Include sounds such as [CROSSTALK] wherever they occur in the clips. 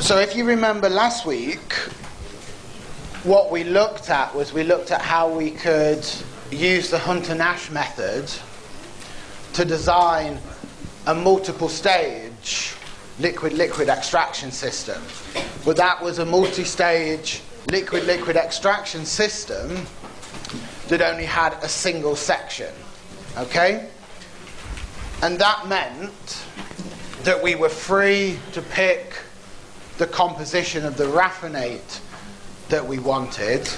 So if you remember last week, what we looked at was we looked at how we could use the Hunter-Nash method to design a multiple stage liquid-liquid extraction system. But that was a multi-stage liquid-liquid extraction system that only had a single section. Okay? And that meant that we were free to pick the composition of the raffinate that we wanted,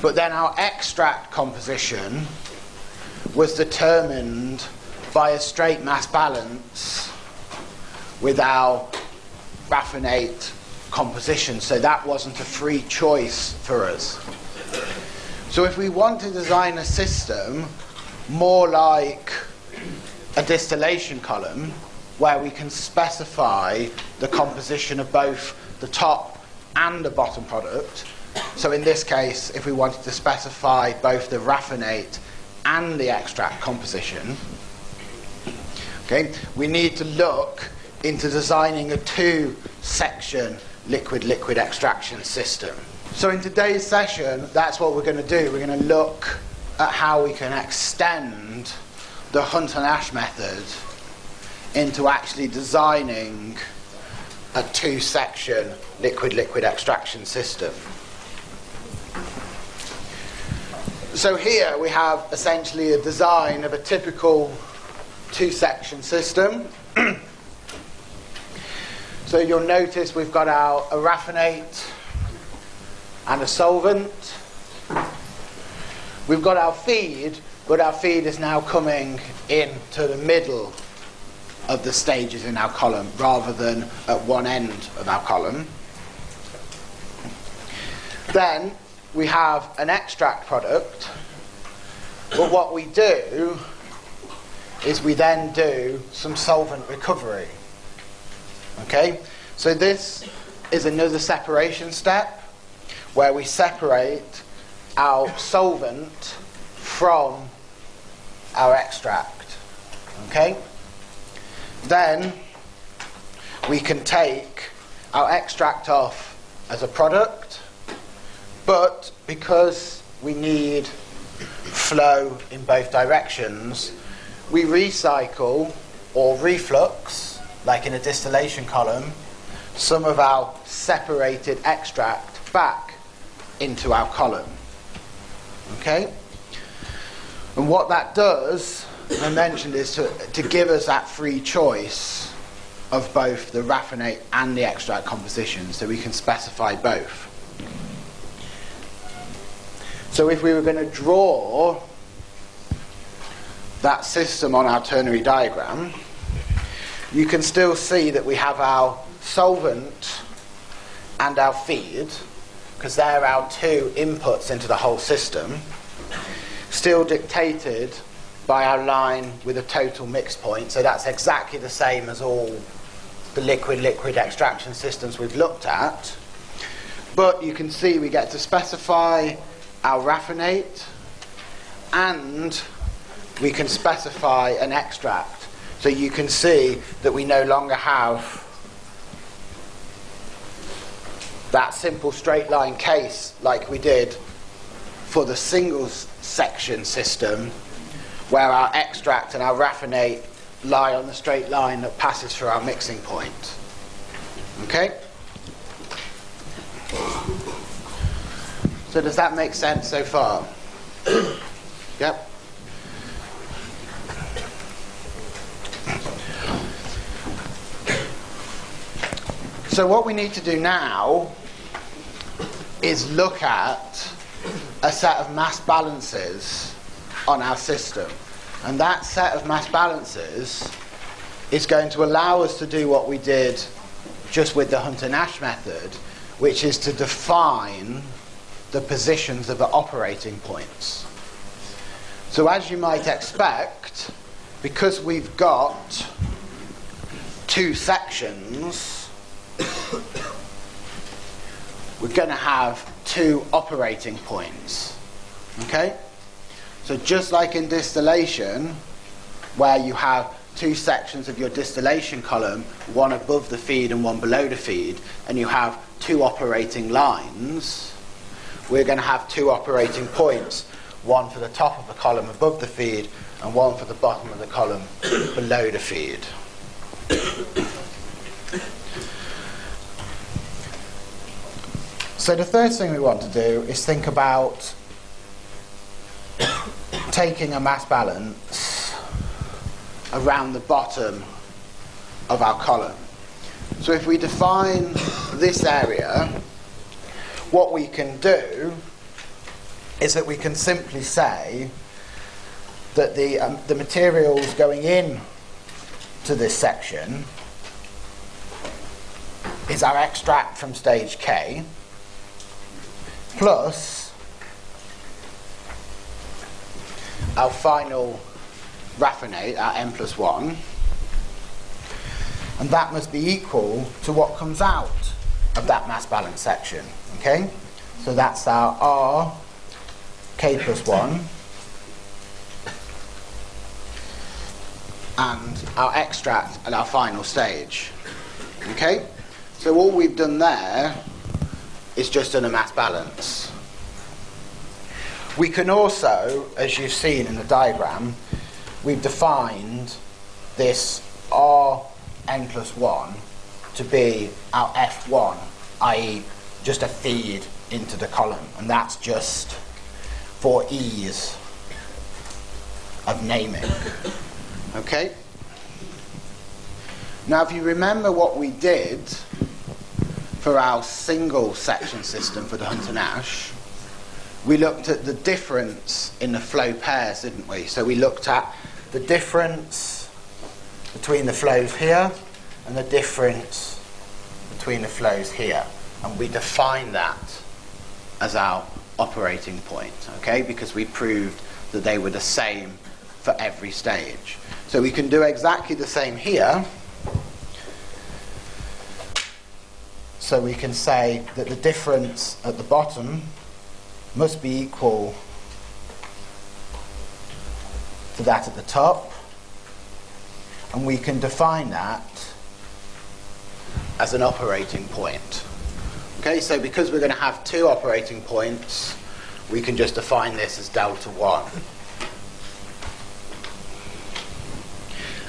but then our extract composition was determined by a straight mass balance with our raffinate composition, so that wasn't a free choice for us. So if we want to design a system more like a distillation column, where we can specify the composition of both the top and the bottom product. So in this case, if we wanted to specify both the raffinate and the extract composition, okay, we need to look into designing a two-section liquid-liquid extraction system. So in today's session, that's what we're going to do. We're going to look at how we can extend the Hunter-Nash method into actually designing a two-section liquid-liquid extraction system. So here we have essentially a design of a typical two-section system. [CLEARS THROAT] so you'll notice we've got our a raffinate and a solvent. We've got our feed, but our feed is now coming into the middle of the stages in our column rather than at one end of our column. Then we have an extract product, but what we do is we then do some solvent recovery. Okay? So this is another separation step where we separate our solvent from our extract. Okay? Then we can take our extract off as a product, but because we need flow in both directions, we recycle or reflux, like in a distillation column, some of our separated extract back into our column. Okay? And what that does I mentioned is to, to give us that free choice of both the raffinate and the extract composition so we can specify both. So if we were going to draw that system on our ternary diagram, you can still see that we have our solvent and our feed, because they're our two inputs into the whole system, still dictated by our line with a total mix point. So that's exactly the same as all the liquid-liquid extraction systems we've looked at. But you can see we get to specify our raffinate and we can specify an extract. So you can see that we no longer have that simple straight line case like we did for the single section system where our extract and our raffinate lie on the straight line that passes through our mixing point. Okay? So does that make sense so far? [COUGHS] yep. So what we need to do now is look at a set of mass balances on our system. And that set of mass balances is going to allow us to do what we did just with the Hunter-Nash method, which is to define the positions of the operating points. So as you might expect, because we've got two sections, we're going to have two operating points. Okay? So just like in distillation, where you have two sections of your distillation column, one above the feed and one below the feed, and you have two operating lines, we're going to have two operating points, one for the top of the column above the feed and one for the bottom of the column below the feed. So the third thing we want to do is think about taking a mass balance around the bottom of our column. So if we define this area, what we can do is that we can simply say that the, um, the materials going in to this section is our extract from stage K plus our final raffinate, our n plus 1, and that must be equal to what comes out of that mass balance section. Okay? So that's our R k plus 1 and our extract at our final stage. Okay? So all we've done there is just done a mass balance. We can also, as you've seen in the diagram, we've defined this Rn plus 1 to be our F1, i.e. just a feed into the column. And that's just for ease of naming. Okay? Now if you remember what we did for our single section system for the Hunter Nash, we looked at the difference in the flow pairs, didn't we? So we looked at the difference between the flows here and the difference between the flows here. And we define that as our operating point, okay? Because we proved that they were the same for every stage. So we can do exactly the same here So we can say that the difference at the bottom must be equal to that at the top. And we can define that as an operating point. Okay, so because we're going to have two operating points, we can just define this as delta 1.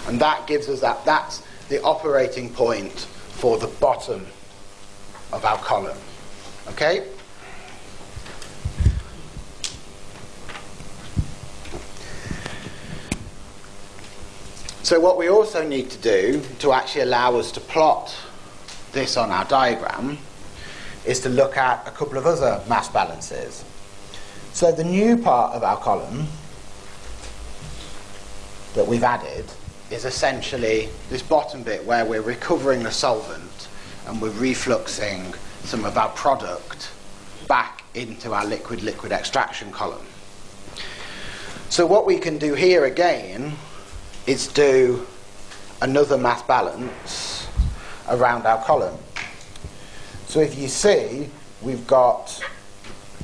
And that gives us that, that's the operating point for the bottom of our column. Okay? So what we also need to do to actually allow us to plot this on our diagram is to look at a couple of other mass balances. So the new part of our column that we've added is essentially this bottom bit where we're recovering the solvent and we're refluxing some of our product back into our liquid-liquid extraction column. So what we can do here again is do another mass balance around our column. So if you see, we've got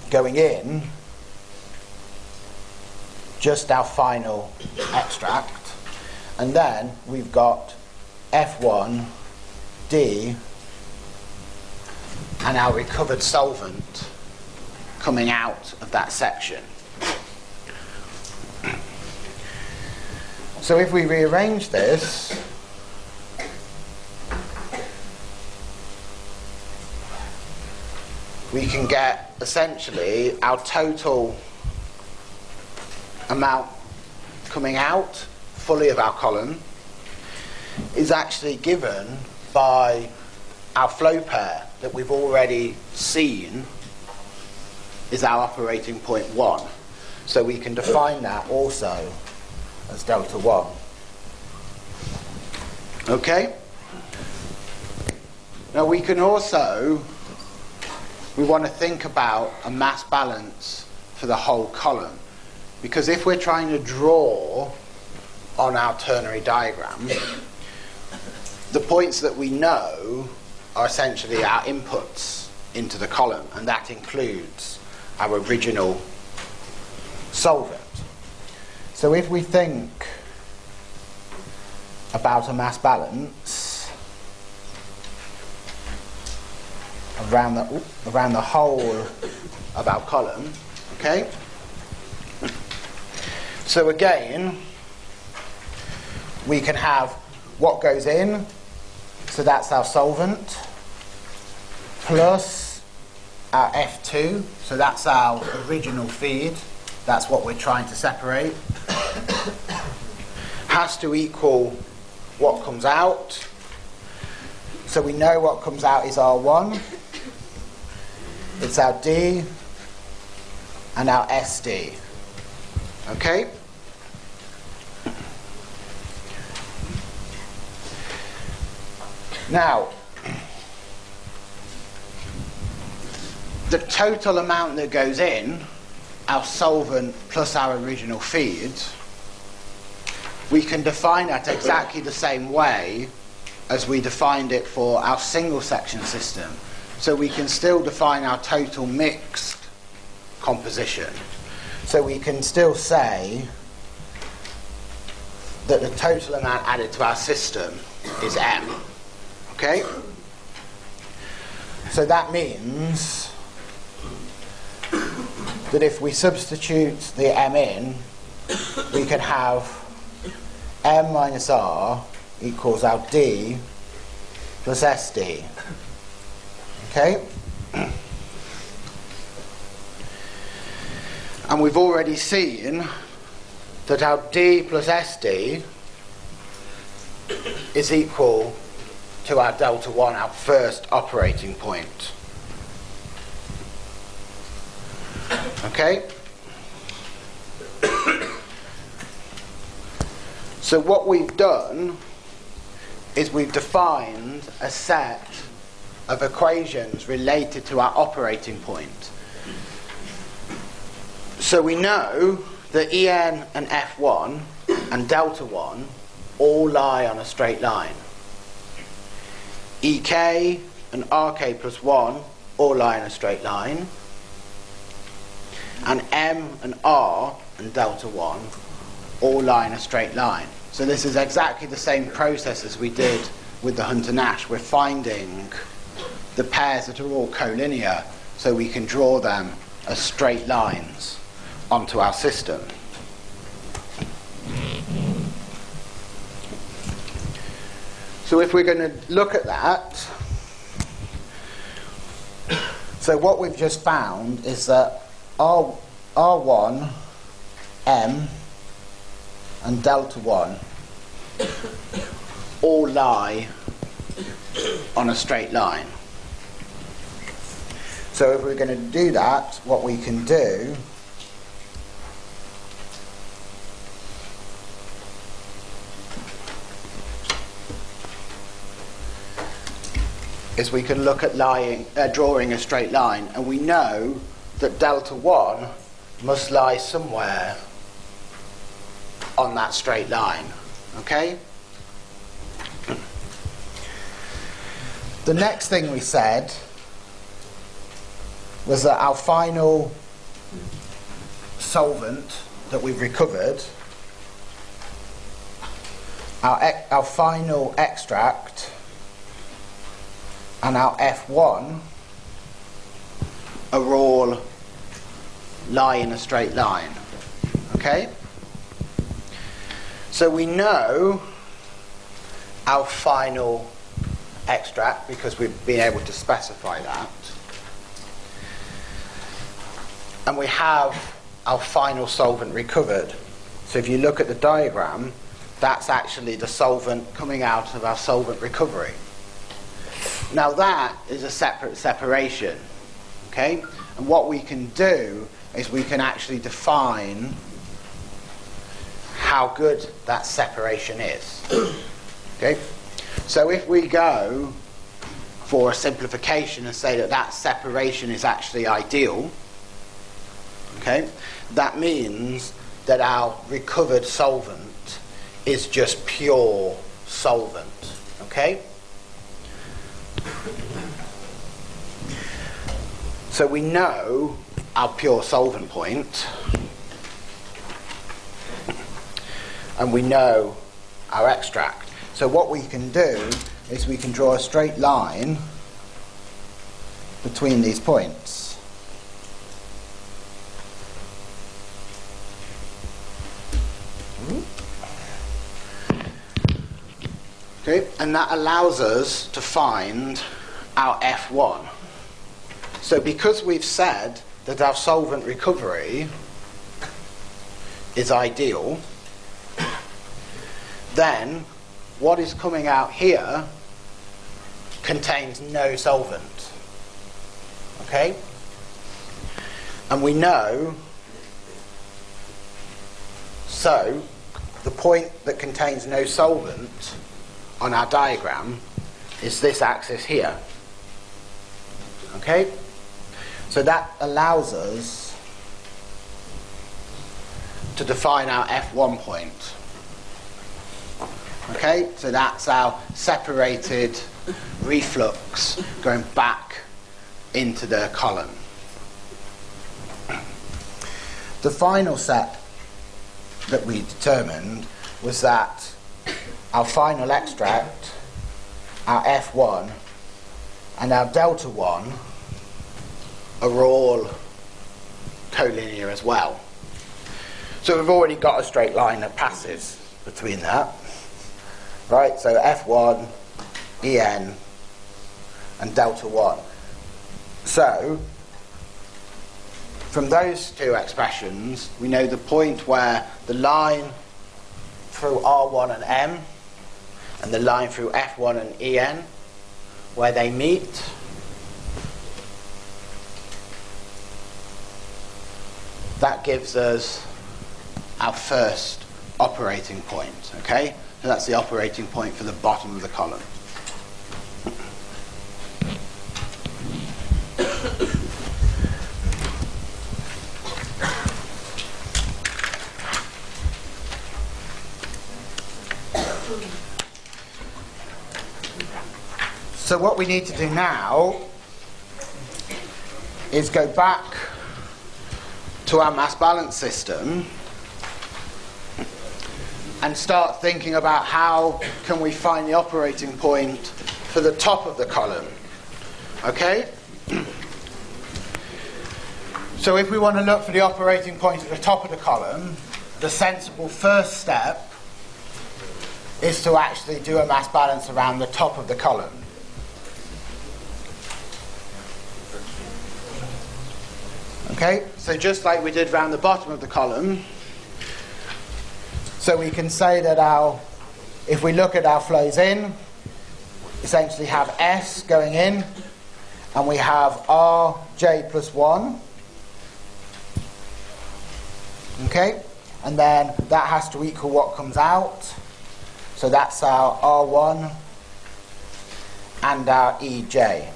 going in just our final extract, and then we've got F1, D, and our recovered solvent coming out of that section. So if we rearrange this, we can get essentially our total amount coming out fully of our column is actually given by our flow pair that we've already seen is our operating point 1. So we can define that also as delta 1. Okay? Now we can also, we want to think about a mass balance for the whole column. Because if we're trying to draw on our ternary diagram, the points that we know are essentially our inputs into the column, and that includes our original solvent. So if we think about a mass balance around the, around the whole of our column. Okay? So again, we can have what goes in, so that's our solvent, plus our F2, so that's our original feed, that's what we're trying to separate, [COUGHS] has to equal what comes out. So we know what comes out is R1, it's our D, and our SD. Okay? Now, the total amount that goes in, our solvent plus our original feed, we can define that exactly the same way as we defined it for our single section system. So we can still define our total mixed composition. So we can still say that the total amount added to our system is M. Okay? So that means that if we substitute the m in, we can have m minus r equals our d plus sd. Okay? And we've already seen that our d plus sd is equal to our delta 1, our first operating point. Okay? So what we've done is we've defined a set of equations related to our operating point. So we know that En and F1 and delta 1 all lie on a straight line. EK and RK plus 1 all lie in a straight line. And M and R and delta 1 all lie in a straight line. So this is exactly the same process as we did with the Hunter-Nash. We're finding the pairs that are all collinear so we can draw them as straight lines onto our system. So if we're going to look at that, so what we've just found is that R, R1, M, and delta 1 all lie on a straight line. So if we're going to do that, what we can do is we can look at lying, uh, drawing a straight line, and we know that delta 1 must lie somewhere on that straight line. Okay? The next thing we said was that our final solvent that we've recovered, our, our final extract, and our F1 are all lie in a straight line. Okay? So we know our final extract because we've been able to specify that. And we have our final solvent recovered. So if you look at the diagram, that's actually the solvent coming out of our solvent recovery. Now that is a separate separation, okay? And what we can do is we can actually define how good that separation is. [CLEARS THROAT] okay? So if we go for a simplification and say that that separation is actually ideal, okay, that means that our recovered solvent is just pure solvent, okay? So we know our pure solvent point, and we know our extract. So what we can do is we can draw a straight line between these points. Okay, and that allows us to find our F1. So because we've said that our solvent recovery is ideal, then what is coming out here contains no solvent. Okay? And we know, so the point that contains no solvent on our diagram is this axis here. Okay? So that allows us to define our F1 point. Okay, so that's our separated reflux going back into the column. The final set that we determined was that our final extract, our F1, and our delta 1 are all collinear as well. So we've already got a straight line that passes between that. Right, so F1, En, and delta 1. So, from those two expressions, we know the point where the line through R1 and M and the line through F1 and En, where they meet, that gives us our first operating point, okay? So that's the operating point for the bottom of the column. So what we need to do now is go back to our mass balance system and start thinking about how can we find the operating point for the top of the column. Okay? [CLEARS THROAT] So if we want to look for the operating point at the top of the column, the sensible first step is to actually do a mass balance around the top of the column. Okay, so just like we did around the bottom of the column, so we can say that our, if we look at our flows in, essentially have S going in, and we have Rj plus 1. Okay, and then that has to equal what comes out. So that's our R1 and our EJ.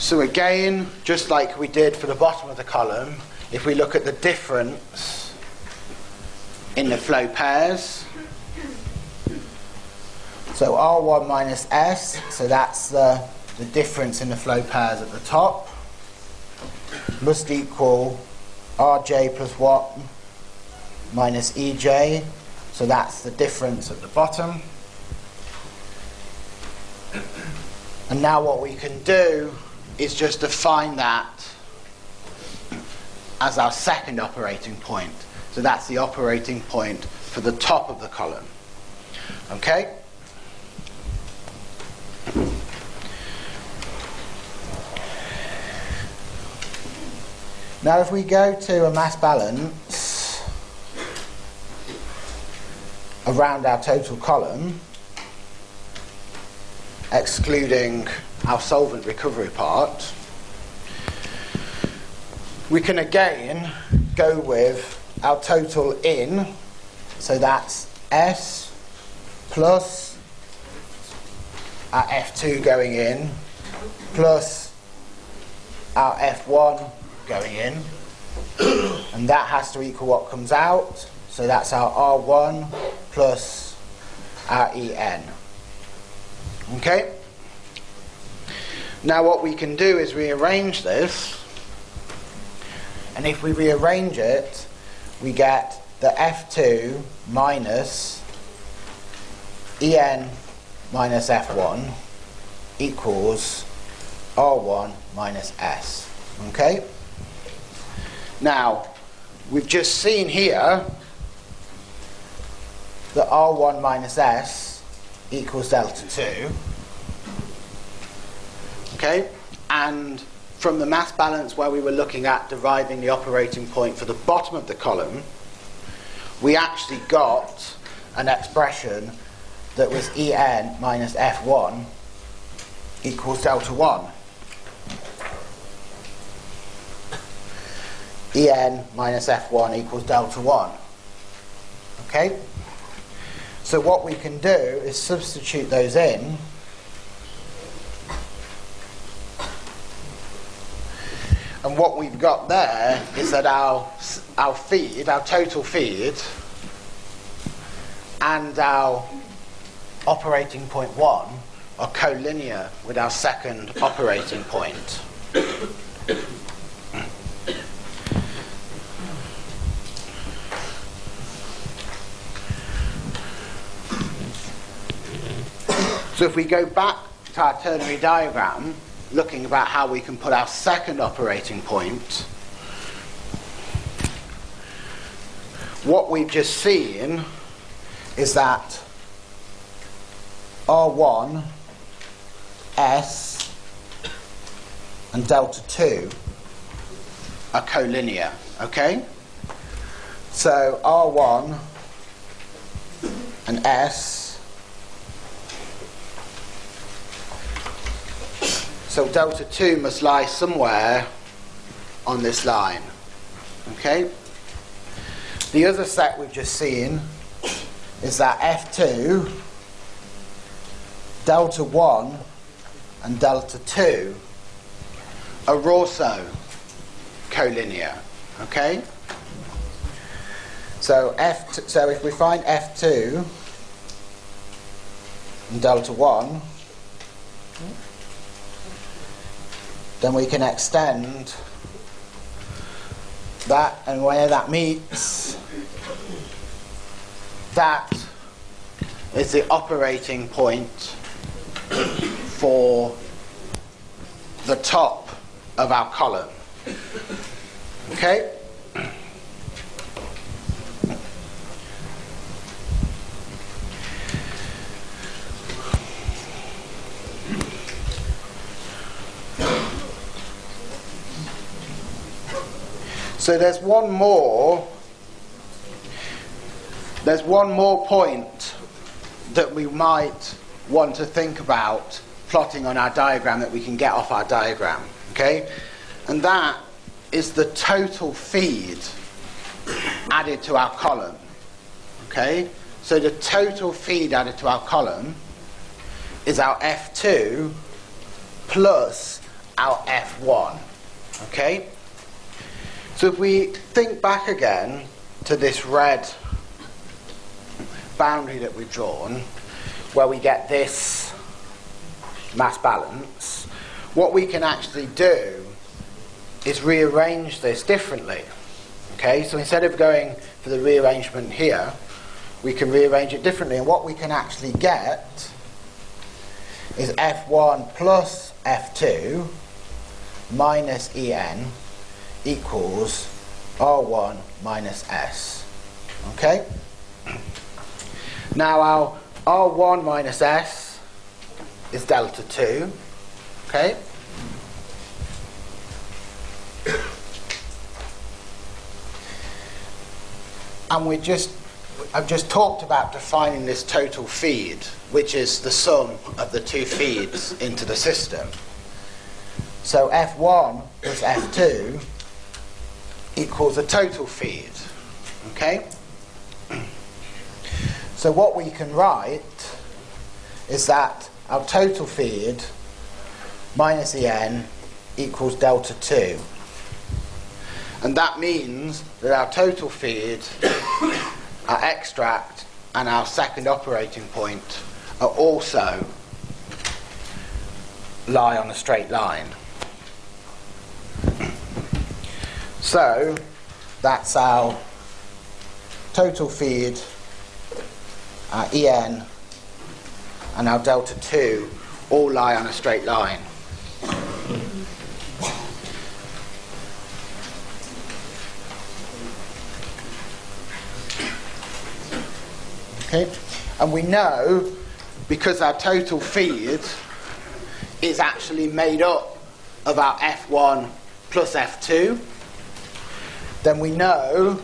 So again, just like we did for the bottom of the column, if we look at the difference in the flow pairs, so R1 minus S, so that's the, the difference in the flow pairs at the top, must equal Rj plus 1 minus Ej, so that's the difference at the bottom. And now what we can do is just define that as our second operating point. So that's the operating point for the top of the column. Okay? Now if we go to a mass balance around our total column, excluding our solvent recovery part, we can again go with our total in, so that's S plus our F2 going in plus our F1 going in. [COUGHS] And that has to equal what comes out so that's our R1 plus our EN okay now what we can do is rearrange this and if we rearrange it we get the f2 minus en minus f1 equals r1 minus s. Okay? Now, we've just seen here that r1 minus s equals delta 2. Okay? And from the mass balance where we were looking at deriving the operating point for the bottom of the column, we actually got an expression that was En minus F1 equals delta 1. En minus F1 equals delta 1. Okay? So what we can do is substitute those in And what we've got there is that our, our feed, our total feed, and our operating point 1 are collinear with our second operating point. So if we go back to our ternary diagram, looking about how we can put our second operating point, what we've just seen is that R1, S, and delta 2 are collinear, okay? So R1 and S So delta 2 must lie somewhere on this line. Okay? The other set we've just seen is that F2, delta 1 and delta 2 are also collinear. Okay? So F so if we find F2 and delta 1 then we can extend that and where that meets. That is the operating point for the top of our column. Okay So there's one more. There's one more point that we might want to think about plotting on our diagram that we can get off our diagram. Okay? And that is the total feed added to our column. Okay? So the total feed added to our column is our F2 plus our F1. Okay? So if we think back again to this red boundary that we've drawn, where we get this mass balance, what we can actually do is rearrange this differently. Okay, so instead of going for the rearrangement here, we can rearrange it differently. And what we can actually get is F1 plus F2 minus En equals R1 minus S. Okay? Now our R1 minus S is delta 2. Okay? And we just I've just talked about defining this total feed, which is the sum of the two feeds into the system. So F1 plus F2 equals a total feed. Okay? So what we can write is that our total feed minus En equals delta 2. And that means that our total feed, [COUGHS] our extract, and our second operating point are also lie on a straight line. So that's our total feed, our En, and our delta 2 all lie on a straight line. Okay, and we know because our total feed is actually made up of our F1 plus F2, then we know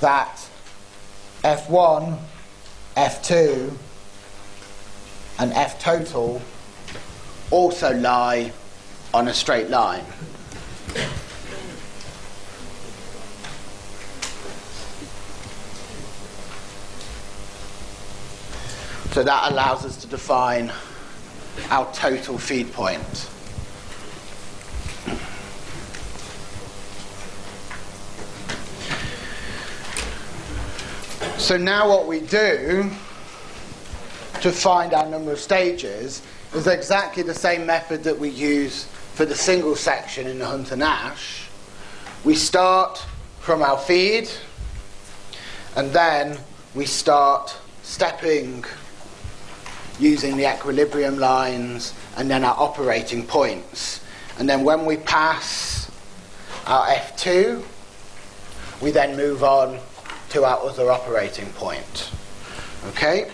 that F1, F2, and F total also lie on a straight line. So that allows us to define our total feed point. So now what we do to find our number of stages is exactly the same method that we use for the single section in the Hunter Nash. We start from our feed and then we start stepping using the equilibrium lines and then our operating points. And then when we pass our F2, we then move on to our other operating point. Okay?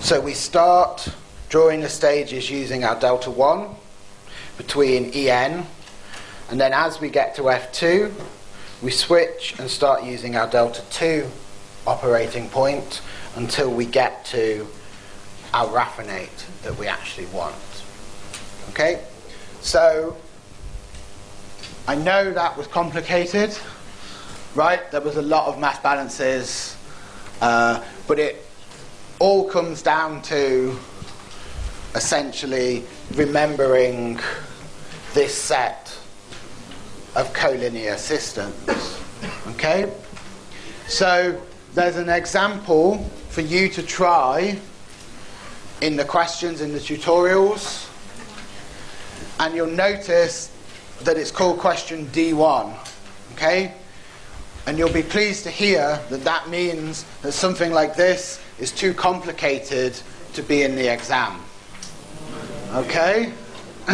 So we start drawing the stages using our delta 1 between En, and then as we get to F2, we switch and start using our delta 2 operating point until we get to our raffinate that we actually want. Okay? So I know that was complicated, right? There was a lot of mass balances, uh, but it all comes down to essentially remembering this set of collinear systems. Okay? So there's an example for you to try in the questions in the tutorials, and you'll notice that it's called question D1. Okay? And you'll be pleased to hear that that means that something like this is too complicated to be in the exam. Okay? [LAUGHS]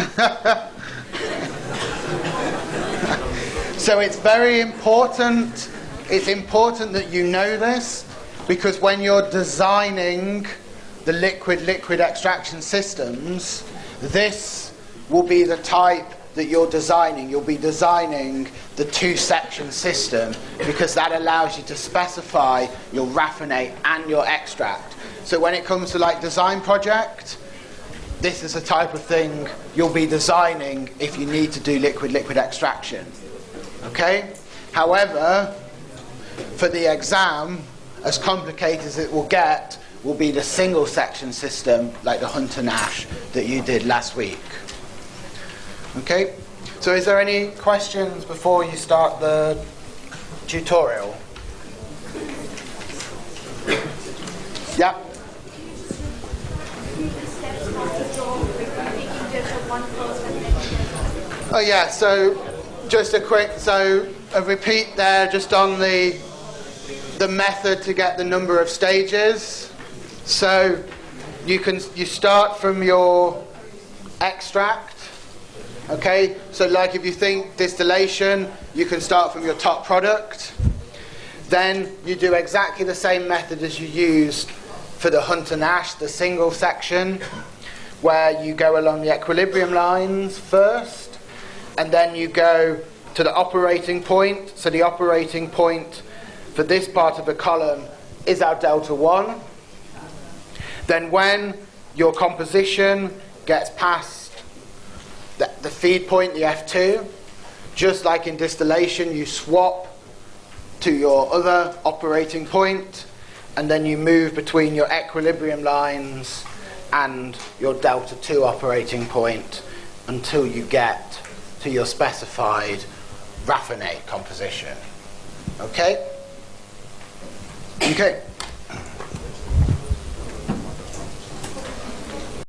so it's very important. It's important that you know this because when you're designing the liquid liquid extraction systems, this will be the type that you're designing. You'll be designing the two section system because that allows you to specify your raffinate and your extract. So when it comes to like design project, this is the type of thing you'll be designing if you need to do liquid liquid extraction. Okay? However, for the exam, as complicated as it will get, will be the single section system like the Hunter Nash that you did last week. Okay, so is there any questions before you start the tutorial? Yeah. Oh yeah, so just a quick, so a repeat there just on the the method to get the number of stages. So you can you start from your extract Okay, so like if you think distillation, you can start from your top product. Then you do exactly the same method as you used for the Hunter Nash, the single section, where you go along the equilibrium lines first, and then you go to the operating point. So the operating point for this part of the column is our delta 1. Then when your composition gets past the, the feed point, the F2, just like in distillation, you swap to your other operating point, and then you move between your equilibrium lines and your delta 2 operating point until you get to your specified raffinate composition. Okay? Okay.